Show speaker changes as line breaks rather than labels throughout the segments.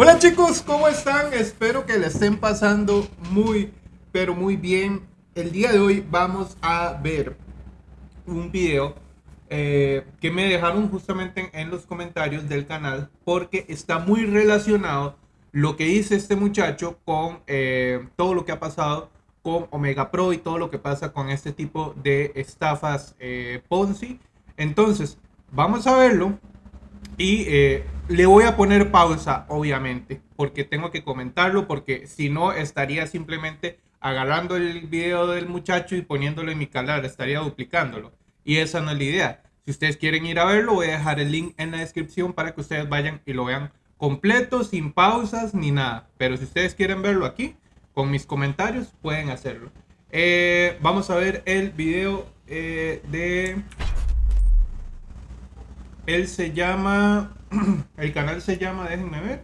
Hola chicos, ¿cómo están? Espero que le estén pasando muy, pero muy bien. El día de hoy vamos a ver un video eh, que me dejaron justamente en, los comentarios del canal porque está muy relacionado lo que dice este muchacho con eh, todo lo que ha pasado con Omega Pro y todo lo que pasa con este tipo de estafas eh, Ponzi. Entonces, vamos a verlo y le voy a poner pausa, obviamente, porque tengo que comentarlo, porque si no estaría simplemente agarrando el video del muchacho y poniéndolo en mi canal, estaría duplicándolo. Y esa no es la idea. Si ustedes quieren ir a verlo, voy a dejar el link en la descripción para que ustedes vayan y lo vean completo, sin pausas ni nada. Pero si ustedes quieren verlo aquí, con mis comentarios, pueden hacerlo. Eh, vamos a ver el video eh, de... Él se llama el canal se llama, déjenme ver,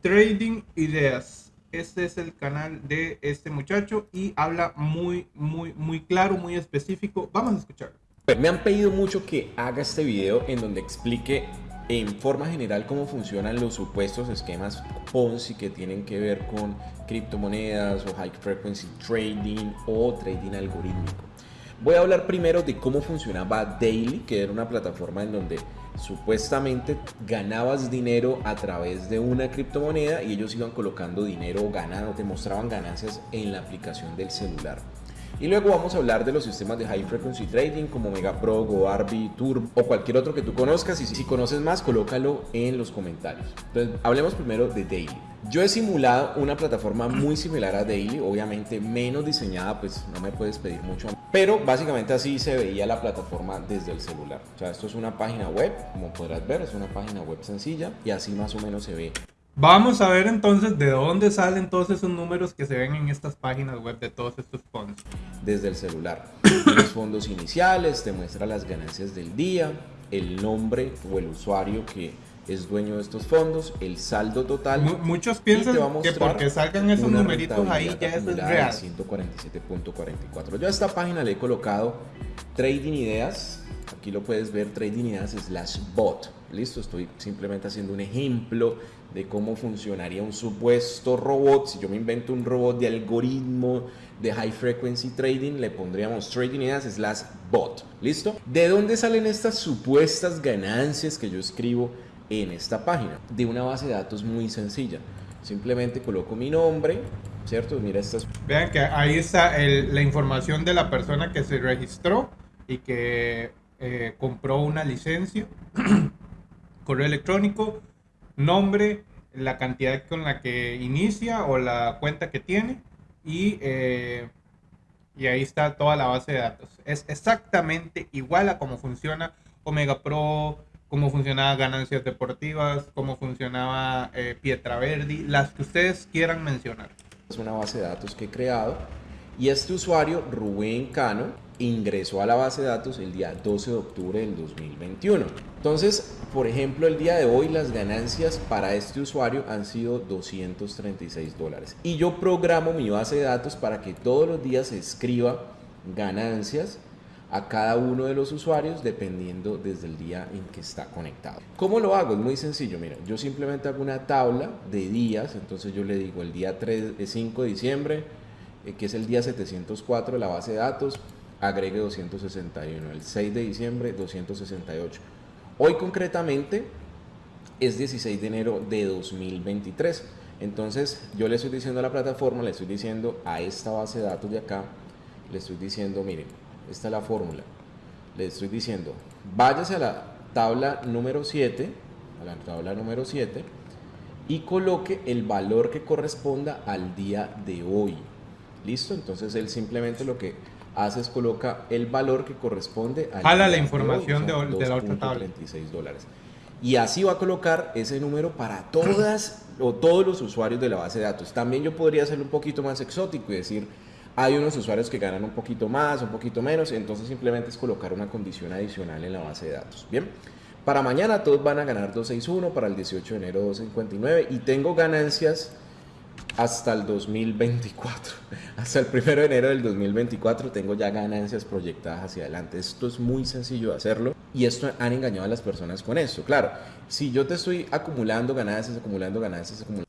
Trading Ideas. Este es el canal de este muchacho y habla muy, muy, muy claro, muy específico. Vamos a escucharlo.
Me han pedido mucho que haga este video en donde explique en forma general cómo funcionan los supuestos esquemas Ponzi que tienen que ver con criptomonedas o high frequency trading o trading algorítmico. Voy a hablar primero de cómo funcionaba Daily, que era una plataforma en donde supuestamente ganabas dinero a través de una criptomoneda y ellos iban colocando dinero o te mostraban ganancias en la aplicación del celular. Y luego vamos a hablar de los sistemas de High Frequency Trading como MegaPro, GoArby, Turbo o cualquier otro que tú conozcas. Y si conoces más, colócalo en los comentarios. Entonces, hablemos primero de Daily. Yo he simulado una plataforma muy similar a Daily, obviamente menos diseñada, pues no me puedes pedir mucho. Pero básicamente así se veía la plataforma desde el celular. O sea, esto es una página web, como podrás ver, es una página web sencilla y así más o menos se ve
Vamos a ver entonces de dónde salen todos esos números que se ven en estas páginas web de todos estos fondos.
Desde el celular. Los fondos iniciales, te muestra las ganancias del día, el nombre o el usuario que es dueño de estos fondos, el saldo total.
muchos piensan que porque salgan esos numeritos ahí ya es real.
147.44. Yo a esta página le he colocado Trading Ideas. Aquí lo puedes ver, Trading slash bot. Listo, estoy simplemente haciendo un ejemplo de cómo funcionaría un supuesto robot. Si yo me invento un robot de algoritmo de high frequency trading, le pondríamos trading slash bot. ¿Listo? ¿De dónde salen estas supuestas ganancias que yo escribo en esta página? De una base de datos muy sencilla. Simplemente coloco mi nombre, ¿cierto? Mira estas.
Vean que ahí está la información de la persona que se registró y que eh, compró una licencia, correo electrónico, nombre, la cantidad con la que inicia o la cuenta que tiene y, eh, y ahí está toda la base de datos. Es exactamente igual a cómo funciona Omega Pro, cómo funcionaba Ganancias Deportivas, cómo funcionaba eh, Pietra Verdi, las que ustedes quieran mencionar.
Es una base de datos que he creado y este usuario, Rubén Cano, ingresó a la base de datos el día 12 de octubre del 2021. Entonces, por ejemplo, el día de hoy las ganancias para este usuario han sido 236 dólares. Y yo programo mi base de datos para que todos los días escriba ganancias a cada uno de los usuarios dependiendo desde el día en que está conectado. ¿Cómo lo hago? Es muy sencillo, mira, yo simplemente hago una tabla de días, entonces yo le digo el día 3, 5 de diciembre, eh, que es el día 704 de la base de datos, agregue 261. El 6 de diciembre, 268. Hoy concretamente es 16 de enero de 2023. Entonces yo le estoy diciendo a la plataforma, le estoy diciendo a esta base de datos de acá, le estoy diciendo, miren, esta es la fórmula. Le estoy diciendo, váyase a la tabla número 7, a la tabla número 7, y coloque el valor que corresponda al día de hoy. ¿Listo? Entonces él simplemente lo que haces coloca el valor que corresponde
a la información de, de, la otra tabla.
dólares. Y así va a colocar ese número para todas o todos los usuarios de la base de datos. También yo podría hacerlo un poquito más exótico y decir, hay unos usuarios que ganan un poquito más, un poquito menos, entonces simplemente es colocar una condición adicional en la base de datos. Bien, para mañana todos van a ganar 261, para el 18 de enero 259 y tengo ganancias hasta el 2024. Hasta el 1 de enero del 2024 tengo ya ganancias proyectadas hacia adelante. Esto es muy sencillo de hacerlo y esto han engañado a las personas con esto. Claro, si yo te estoy acumulando ganancias, acumulando ganancias, acumulando...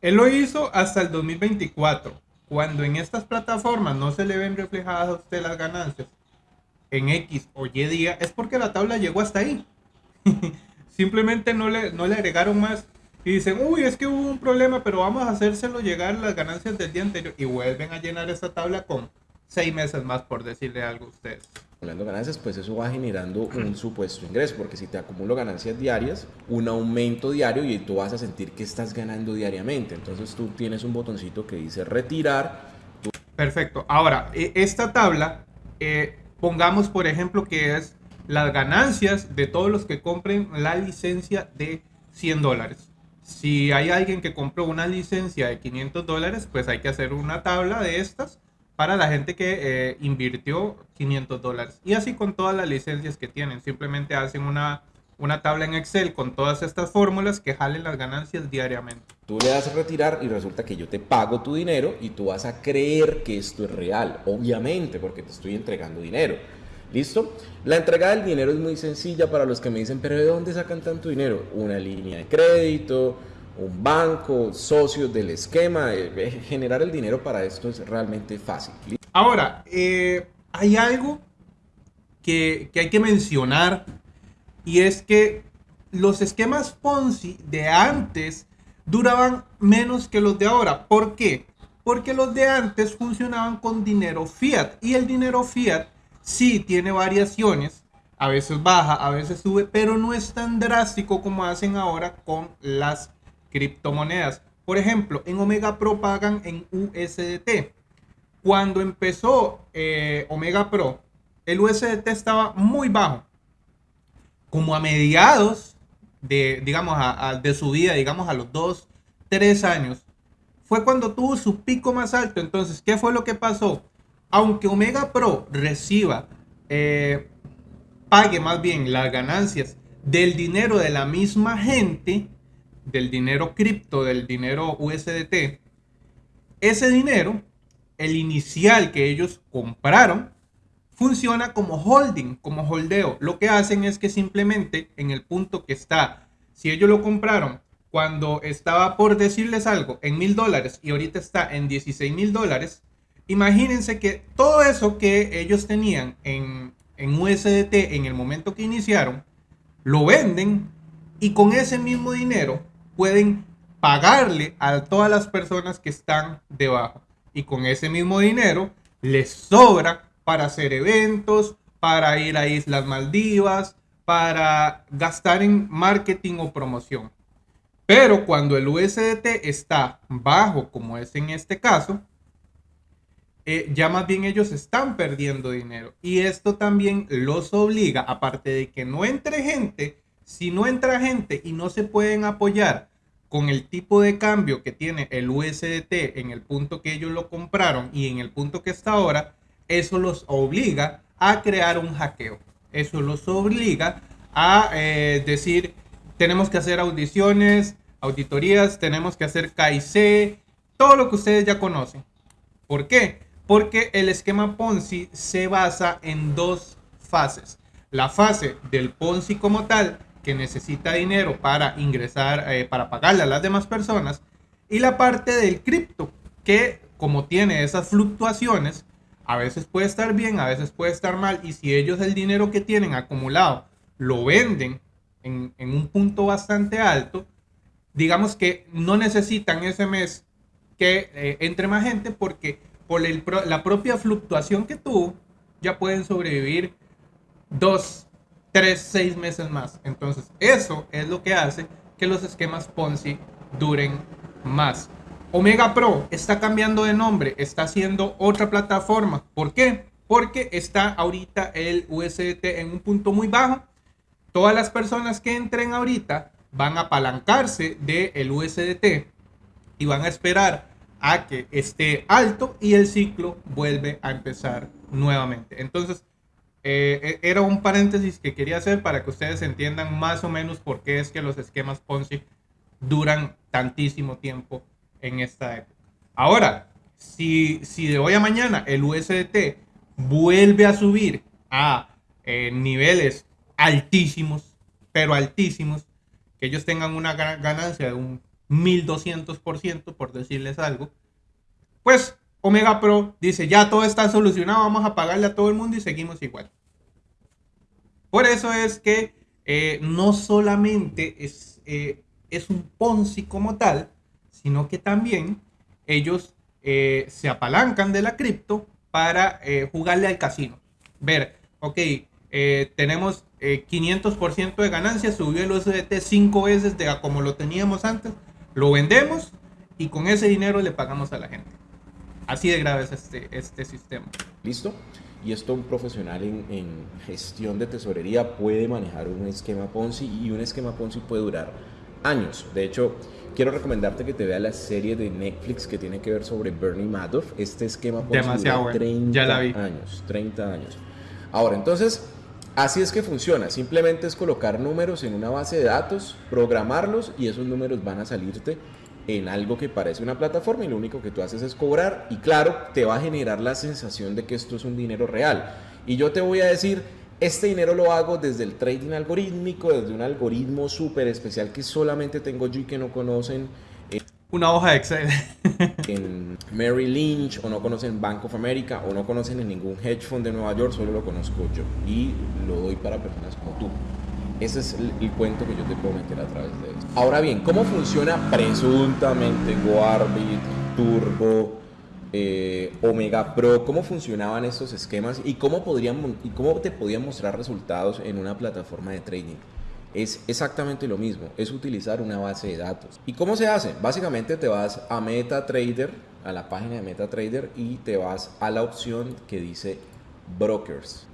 Él lo hizo hasta el 2024. Cuando en estas plataformas no se le ven reflejadas a usted las ganancias en X o Y día, es porque la tabla llegó hasta ahí. Simplemente no le, no le agregaron más y dicen, uy, es que hubo un problema, pero vamos a hacérselo llegar las ganancias del día anterior y vuelven a llenar esta tabla con seis meses más, por decirle algo a ustedes.
Acumulando ganancias, pues eso va generando un supuesto ingreso, porque si te acumulo ganancias diarias, un aumento diario y tú vas a sentir que estás ganando diariamente. Entonces tú tienes un botoncito que dice retirar.
Perfecto. Ahora, e, esta tabla, eh, pongamos por ejemplo que es las ganancias de todos los que compren la licencia de 100 dólares. Si hay alguien que compró una licencia de 500 dólares, pues hay que hacer una tabla de estas para la gente que eh, invirtió 500 dólares. Y así con todas las licencias que tienen. Simplemente hacen una, una tabla en Excel con todas estas fórmulas que jalen las ganancias diariamente.
Tú le das a retirar y resulta que yo te pago tu dinero y tú vas a creer que esto es real, obviamente, porque te estoy entregando dinero. ¿Listo? La entrega del dinero es muy sencilla para los que me dicen, pero ¿de dónde sacan tanto dinero? Una línea de crédito, un banco, socios del esquema. Eh, generar el dinero para esto es realmente fácil.
Ahora, eh, hay algo que, que hay que mencionar y es que los esquemas Ponzi de antes duraban menos que los de ahora. ¿Por qué? Porque los de antes funcionaban con dinero fiat y el dinero fiat sí tiene variaciones, a veces baja, a veces sube, pero no es tan drástico como hacen ahora con las criptomonedas. Por ejemplo, en Omega Pro pagan en USDT. Cuando empezó eh, Omega Pro, el USDT estaba muy bajo. Como a mediados de, digamos, de su vida, digamos a los 2, 3 años, fue cuando tuvo su pico más alto. Entonces, ¿qué fue lo que pasó? Aunque Omega Pro reciba, eh, pague más bien las ganancias del dinero de la misma gente, del dinero cripto, del dinero USDT, ese dinero, el inicial que ellos compraron, funciona como holding, como holdeo. Lo que hacen es que simplemente en el punto que está, si ellos lo compraron cuando estaba por decirles algo en mil dólares y ahorita está en 16 mil dólares, imagínense que todo eso que ellos tenían en, en USDT en el momento que iniciaron, lo venden y con ese mismo dinero pueden pagarle a todas las personas que están debajo. Y con ese mismo dinero les sobra para hacer eventos, para ir a Islas Maldivas, para gastar en marketing o promoción. Pero cuando el USDT está bajo, como es en este caso, eh, ya más bien ellos están perdiendo dinero. Y esto también los obliga, aparte de que no entre gente, si no entra gente y no se pueden apoyar con el tipo de cambio que tiene el USDT en el punto que ellos lo compraron y en el punto que está ahora, eso los obliga a crear un hackeo. Eso los obliga a eh, decir, tenemos que hacer audiciones, auditorías, tenemos que hacer KIC, todo lo que ustedes ya conocen. ¿Por qué? Porque el esquema Ponzi se basa en dos fases. La fase del Ponzi como tal, que necesita dinero para ingresar, eh, para pagarle a las demás personas. Y la parte del cripto, que como tiene esas fluctuaciones, a veces puede estar bien, a veces puede estar mal. Y si ellos el dinero que tienen acumulado lo venden en, un punto bastante alto, digamos que no necesitan ese mes que eh, entre más gente porque por la propia fluctuación que tuvo, ya pueden sobrevivir dos, tres, seis meses más. Entonces, eso es lo que hace que los esquemas Ponzi duren más. Omega Pro está cambiando de nombre, está haciendo otra plataforma. ¿Por qué? Porque está ahorita el USDT en un punto muy bajo. Todas las personas que entren ahorita van a apalancarse del USDT y van a esperar a que esté alto y el ciclo vuelve a empezar nuevamente. Entonces, eh, e, era un paréntesis que quería hacer para que ustedes entiendan más o menos por qué es que los esquemas Ponzi duran tantísimo tiempo en esta época. Ahora, si, si de hoy a mañana el USDT vuelve a subir a eh, niveles altísimos, pero altísimos, que ellos tengan una ganancia de un 1200%, por decirles algo, pues Omega Pro dice, ya todo está solucionado, vamos a pagarle a todo el mundo y seguimos igual. Por eso es que eh, no solamente es, eh, es un Ponzi como tal, sino que también ellos eh, se apalancan de la cripto para jugarle al casino. Ver, ok, tenemos 500% de ganancias, subió el USDT 5 veces de como lo teníamos antes, lo vendemos y con ese dinero le pagamos a la gente. Así de grave es este, este sistema.
¿Listo? Y esto un profesional en, en, gestión de tesorería puede manejar un esquema Ponzi y un esquema Ponzi puede durar años. De hecho, quiero recomendarte que te veas la serie de Netflix que tiene que ver sobre Bernie Madoff. Este esquema Ponzi
Demasiado
dura 30
ya la vi.
años. 30 años. Ahora, entonces, así es que funciona. Simplemente es colocar números en una base de datos, programarlos y esos números van a salirte en algo que parece una plataforma y lo único que tú haces es cobrar y claro, te va a generar la sensación de que esto es un dinero real. Y yo te voy a decir, este dinero lo hago desde el trading algorítmico, desde un algoritmo súper especial que solamente tengo yo y que no conocen.
Eh, una hoja de Excel.
en Mary Lynch, o no conocen Bank of America, o no conocen en ningún hedge fund de Nueva York, solo lo conozco yo. Y lo doy para personas como tú. Ese es el, cuento que yo te puedo meter a través de esto. Ahora bien, ¿cómo funciona presuntamente Warbit, Turbo, eh, Omega Pro? ¿Cómo funcionaban estos esquemas y cómo, podrían, y cómo te podían mostrar resultados en una plataforma de trading? Es exactamente lo mismo, es utilizar una base de datos. ¿Y cómo se hace? Básicamente te vas a MetaTrader, a la página de MetaTrader y te vas a la opción que dice Brokers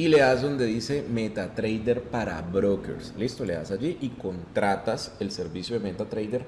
y le das donde dice MetaTrader para brokers. Listo, le das allí y contratas el servicio de MetaTrader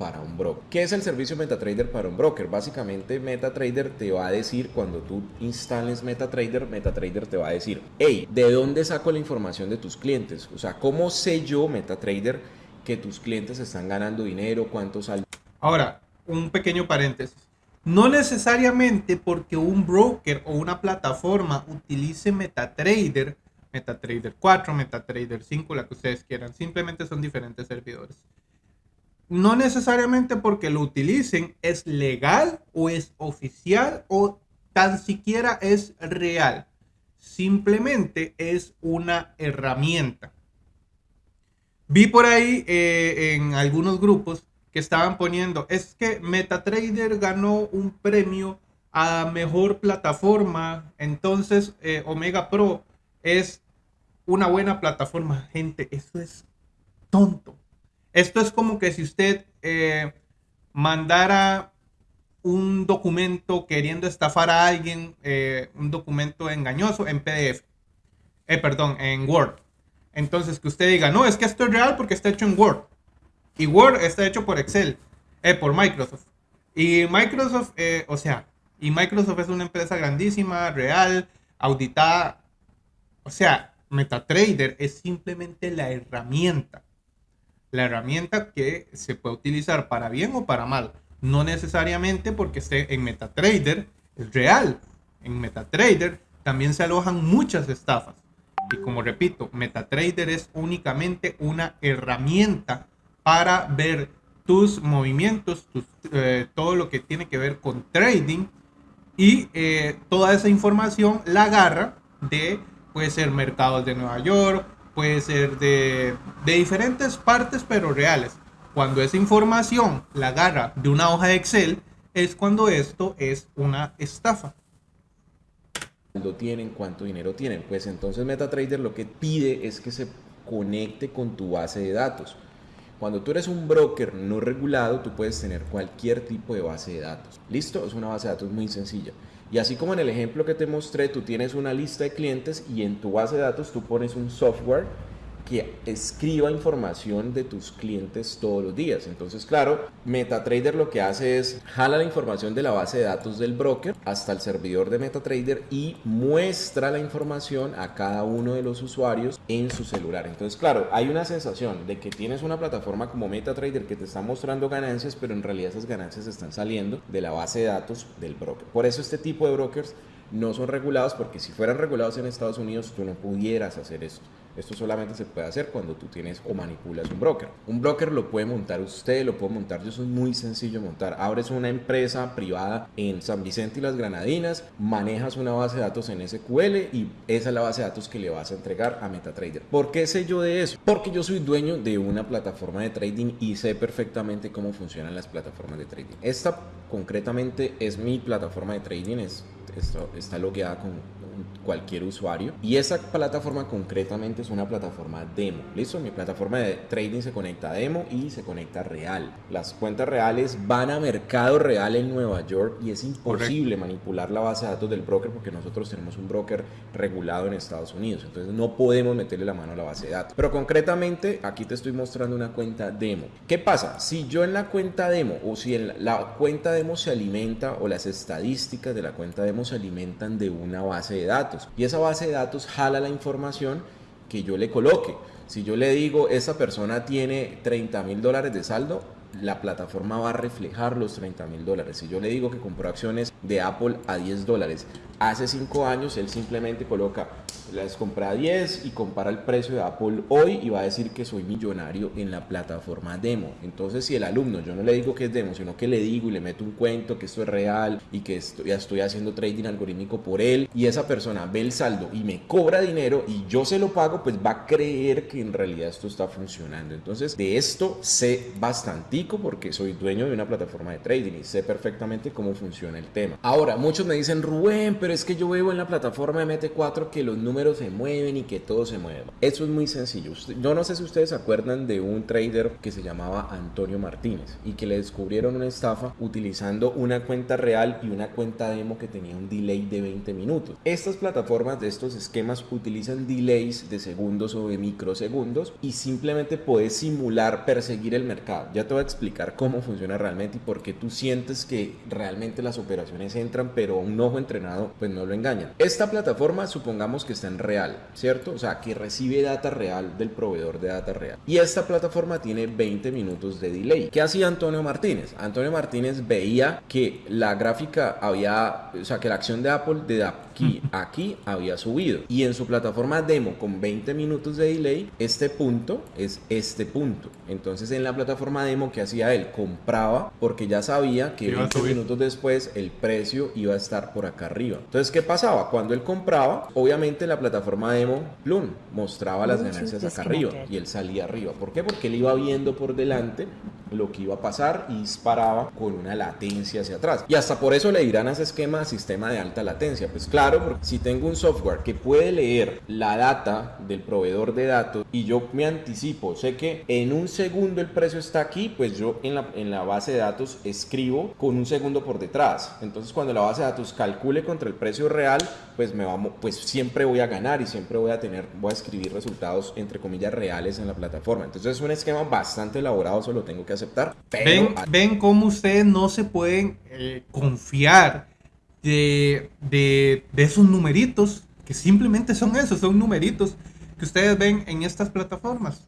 para un broker. ¿Qué es el servicio MetaTrader para un broker? Básicamente MetaTrader te va a decir cuando tú instales MetaTrader, MetaTrader te va a decir, hey, ¿de dónde saco la información de tus clientes? O sea, ¿cómo sé yo MetaTrader que tus clientes están ganando dinero? ¿Cuántos salen?
Ahora, un pequeño paréntesis. No necesariamente porque un broker o una plataforma utilice MetaTrader, MetaTrader 4, MetaTrader 5, la que ustedes quieran, simplemente son diferentes servidores. No necesariamente porque lo utilicen es legal o es oficial o tan siquiera es real. Simplemente es una herramienta. Vi por ahí eh, en algunos grupos que estaban poniendo, es que MetaTrader ganó un premio a mejor plataforma, entonces eh, Omega Pro es una buena plataforma. Gente, eso es tonto. Esto es como que si usted eh, mandara un documento queriendo estafar a alguien, eh, un documento engañoso en PDF, perdón, en Word. Entonces que usted diga, no, es que esto es real porque está hecho en Word. Y Word está hecho por Excel, eh, por Microsoft. Y Microsoft, eh, o sea, y Microsoft es una empresa grandísima, real, auditada. O sea, MetaTrader es simplemente la herramienta. La herramienta que se puede utilizar para bien o para mal. No necesariamente porque esté en MetaTrader es real. En MetaTrader también se alojan muchas estafas. Y como repito, MetaTrader es únicamente una herramienta para ver tus movimientos, eh, todo lo que tiene que ver con trading y eh, toda esa información la agarra de, puede ser mercados de Nueva York, puede ser de, de diferentes partes pero reales. Cuando esa información la agarra de una hoja de Excel es cuando esto es una estafa.
Cuando tienen, cuánto dinero tienen. Pues entonces MetaTrader lo que pide es que se conecte con tu base de datos. Cuando tú eres un broker no regulado, tú puedes tener cualquier tipo de base de datos. ¿Listo? Es una base de datos muy sencilla. Y así como en el ejemplo que te mostré, tú tienes una lista de clientes y en tu base de datos tú pones un software escriba información de tus clientes todos los días. Entonces, claro, MetaTrader lo que hace es jala la información de la base de datos del broker hasta el servidor de MetaTrader y muestra la información a cada uno de los usuarios en su celular. Entonces, claro, hay una sensación de que tienes una plataforma como MetaTrader que te está mostrando ganancias, pero en realidad esas ganancias están saliendo de la base de datos del broker. Por eso este tipo de brokers no son regulados porque si fueran regulados en Estados Unidos tú no pudieras hacer esto. Esto solamente se puede hacer cuando tú tienes o manipulas un broker. Un broker lo puede montar usted, lo puede montar yo, es muy sencillo montar. Abres una empresa privada en San Vicente y las Granadinas, manejas una base de datos en SQL y esa es la base de datos que le vas a entregar a MetaTrader. ¿Por qué sé yo de eso? Porque yo soy dueño de una plataforma de trading y sé perfectamente cómo funcionan las plataformas de trading. Esta concretamente es mi plataforma de trading, es, esto, está logueada con cualquier usuario. Y esa plataforma concretamente es una plataforma demo. ¿Listo? Mi plataforma de trading se conecta a demo y se conecta a real. Las cuentas reales van a mercado real en Nueva York y es imposible manipular la base de datos del broker porque nosotros tenemos un broker regulado en Estados Unidos. Entonces no podemos meterle la mano a la base de datos. Pero concretamente aquí te estoy mostrando una cuenta demo. ¿Qué pasa? Si yo en la cuenta demo o si en la cuenta demo se alimenta o las estadísticas de la cuenta demo se alimentan de una base de datos y esa base de datos jala la información que yo le coloque. Si yo le digo, esa persona tiene 30 mil dólares de saldo, la plataforma va a reflejar los 30 mil dólares. Si yo le digo que compró acciones de Apple a 10 dólares, hace 5 años él simplemente coloca las compra a 10 y compara el precio de Apple hoy y va a decir que soy millonario en la plataforma demo. Entonces, si el alumno, yo no le digo que es demo, sino que le digo y le meto un cuento que esto es real y que estoy haciendo trading algorítmico por él y esa persona ve el saldo y me cobra dinero y yo se lo pago, pues va a creer que en realidad esto está funcionando. Entonces, de esto sé bastantico porque soy dueño de una plataforma de trading y sé perfectamente cómo funciona el tema. Ahora, muchos me dicen, Rubén, pero es que yo veo en la plataforma de MT4 que los números se mueven y que todo se mueva. Eso es muy sencillo. Yo no sé si ustedes se acuerdan de un trader que se llamaba Antonio Martínez y que le descubrieron una estafa utilizando una cuenta real y una cuenta demo que tenía un delay de 20 minutos. Estas plataformas de estos esquemas utilizan delays de segundos o de microsegundos y simplemente puedes simular perseguir el mercado. Ya te voy a explicar cómo funciona realmente y por qué tú sientes que realmente las operaciones entran, pero un ojo entrenado pues no lo engañan. Esta plataforma supongamos que está en real, ¿cierto? O sea, que recibe data real del proveedor de data real. Y esta plataforma tiene 20 minutos de delay. ¿Qué hacía Antonio Martínez? Antonio Martínez veía que la gráfica había, o sea, que la acción de Apple de aquí aquí había subido. Y en su plataforma demo con 20 minutos de delay, este punto es este punto. Entonces en la plataforma demo, que hacía él? Compraba porque ya sabía que 20 minutos después el precio iba a estar por acá arriba. Entonces, ¿qué pasaba? Cuando él compraba, obviamente la plataforma demo, plum, mostraba las ganancias acá arriba y él salía arriba. ¿Por qué? Porque él iba viendo por delante lo que iba a pasar y disparaba con una latencia hacia atrás. Y hasta por eso le dirán a ese esquema sistema de alta latencia. Pues claro, porque si tengo un software que puede leer la data del proveedor de datos y yo me anticipo, sé que en un segundo el precio está aquí, pues yo en la, en la base de datos escribo con un segundo por detrás. Entonces cuando la base de datos calcule contra el precio real, pues me vamos, pues siempre voy a ganar y siempre voy a tener, voy a escribir resultados entre comillas reales en la plataforma. Entonces es un esquema bastante elaborado, solo tengo que aceptar.
ven, ven cómo ustedes no se pueden eh, confiar de, de, de esos numeritos, que simplemente son esos, son numeritos que ustedes ven en estas plataformas.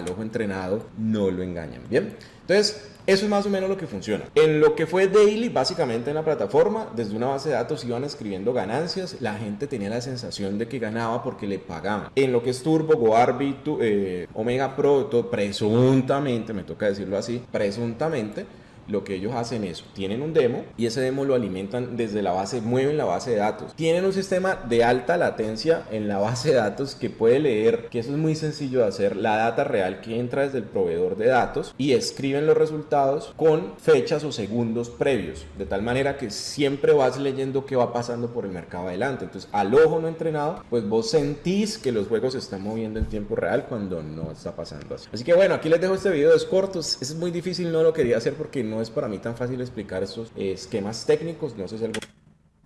El ojo entrenado no lo engañan, ¿bien? Entonces, eso es más o menos lo que funciona. En lo que fue daily, básicamente en la plataforma, desde una base de datos iban escribiendo ganancias. La gente tenía la sensación de que ganaba porque le pagaban. En lo que es Turbo, Goarby, eh, Omega Pro, todo, presuntamente, me toca decirlo así, presuntamente lo que ellos hacen es, tienen un demo y ese demo lo alimentan desde la base, mueven la base de datos. Tienen un sistema de alta latencia en la base de datos que puede leer, que eso es muy sencillo de hacer, la data real que entra desde el proveedor de datos y escriben los resultados con fechas o segundos previos, de tal manera que siempre vas leyendo qué va pasando por el mercado adelante. Entonces, al ojo no entrenado, pues vos sentís que los juegos se están moviendo en tiempo real cuando no está pasando así. Así que bueno, aquí les dejo este video, es corto, es muy difícil, no lo quería hacer porque no es para mí tan fácil explicar estos esquemas técnicos. No sé si algo.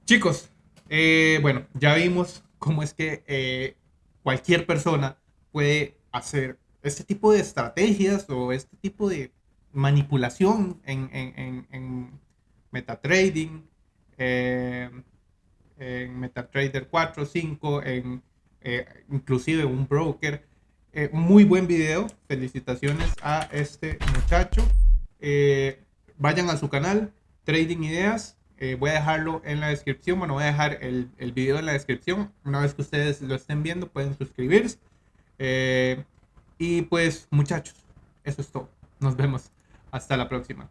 Chicos, eh, bueno, ya vimos cómo es que eh, cualquier persona puede hacer este tipo de estrategias o este tipo de manipulación en, en, en, MetaTrading, eh, en MetaTrader 4, 5, en, inclusive un broker. muy buen video. Felicitaciones a este muchacho. Vayan a su canal, Trading Ideas. Eh, voy a dejarlo en la descripción. Bueno, voy a dejar el, el, video en la descripción. Una vez que ustedes lo estén viendo, pueden suscribirse. Eh, y pues muchachos, eso es todo. Nos vemos. Hasta la próxima.